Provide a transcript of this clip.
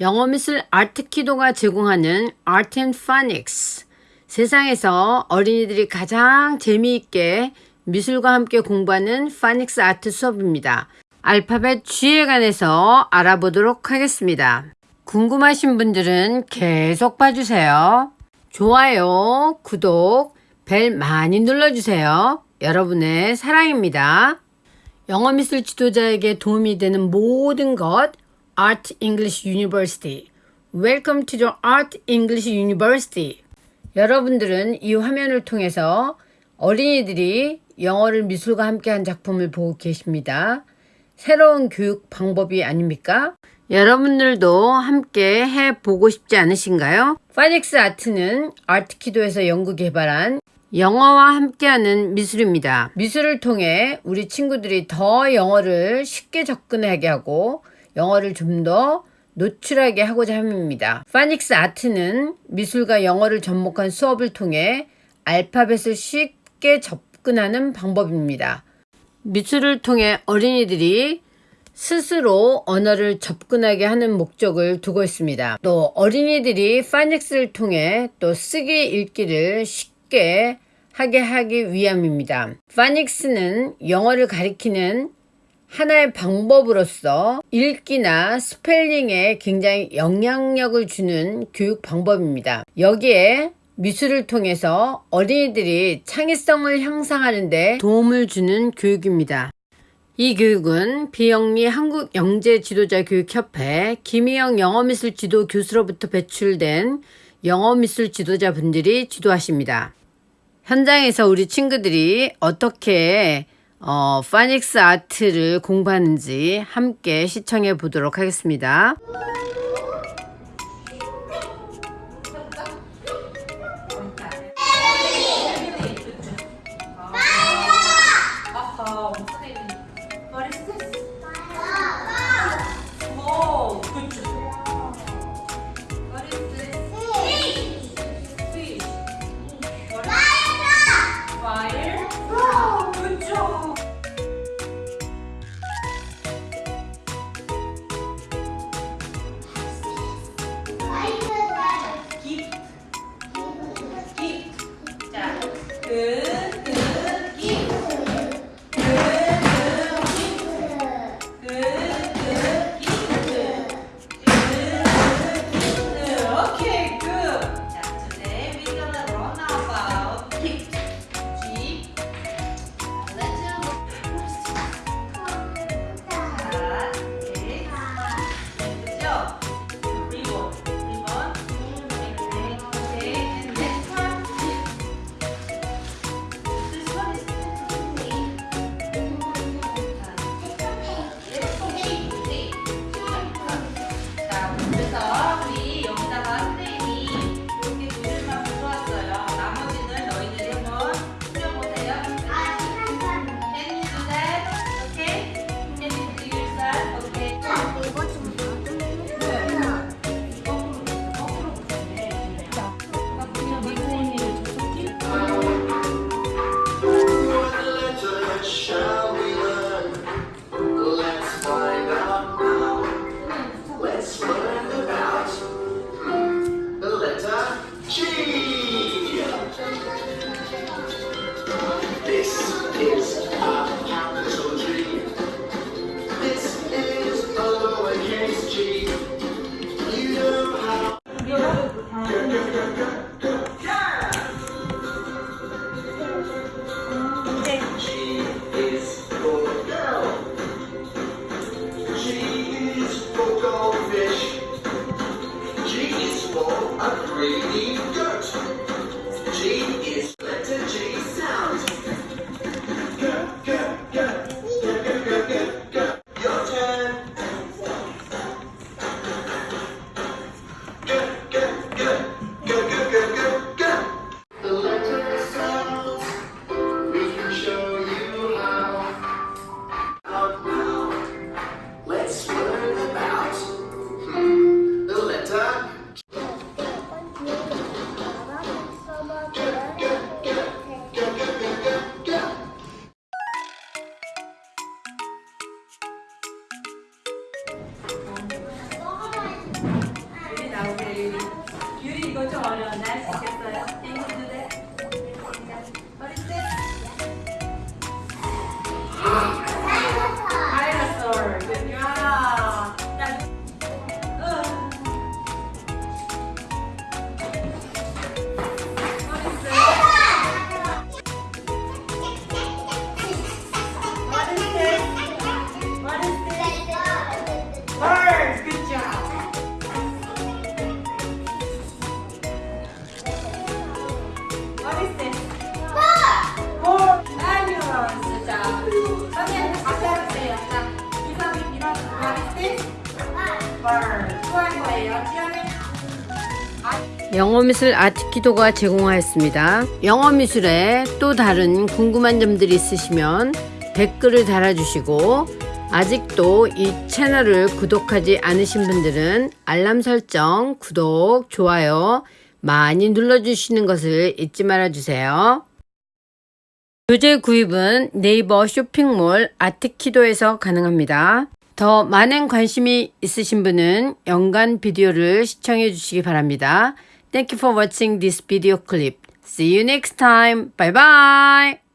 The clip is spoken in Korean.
영어 미술 아트키도가 제공하는 Art and 세상에서 어린이들이 가장 재미있게 미술과 함께 공부하는 파닉스 아트 수업입니다. 알파벳 G에 관해서 알아보도록 하겠습니다. 궁금하신 분들은 계속 봐주세요. 좋아요, 구독, 벨 많이 눌러주세요. 여러분의 사랑입니다. 영어 미술 지도자에게 도움이 되는 모든 것 Art English University. Welcome to the Art English University. 여러분들은 이 화면을 통해서 어린이들이 영어를 미술과 함께 한 작품을 보고 계십니다. 새로운 교육 방법이 아닙니까? 여러분들도 함께 해보고 싶지 않으신가요? 파닉스 아트는 아트키도에서 연구 개발한 영어와 함께하는 미술입니다. 미술을 통해 우리 친구들이 더 영어를 쉽게 접근하게 하고 영어를 좀 더 노출하게 하고자 합니다. 파닉스 아트는 미술과 영어를 접목한 수업을 통해 알파벳을 쉽게 접근하는 방법입니다. 미술을 통해 어린이들이 스스로 언어를 접근하게 하는 목적을 두고 있습니다. 또 어린이들이 파닉스를 통해 또 쓰기 읽기를 쉽게 하게 하기 위함입니다. 파닉스는 영어를 가리키는 하나의 방법으로서 읽기나 스펠링에 굉장히 영향력을 주는 교육 방법입니다. 여기에 미술을 통해서 어린이들이 창의성을 향상하는데 도움을 주는 교육입니다. 이 교육은 비영리 한국영재지도자교육협회 김희영 영어미술 지도 교수로부터 배출된 영어미술 지도자분들이 지도하십니다. 현장에서 우리 친구들이 어떻게 어, 파닉스 아트를 공부하는지 함께 시청해 보도록 하겠습니다. 이거 좀수 있겠어요? 영어미술 아트키도가 제공하였습니다. 영어미술에 또 다른 궁금한 점들이 있으시면 댓글을 달아주시고 아직도 이 채널을 구독하지 않으신 분들은 알람 설정, 구독, 좋아요 많이 눌러주시는 것을 잊지 말아주세요. 교재 구입은 네이버 쇼핑몰 아트키도에서 가능합니다. 더 많은 관심이 있으신 분은 연간 비디오를 시청해 주시기 바랍니다. Thank you for watching this video clip. See you next time. Bye bye.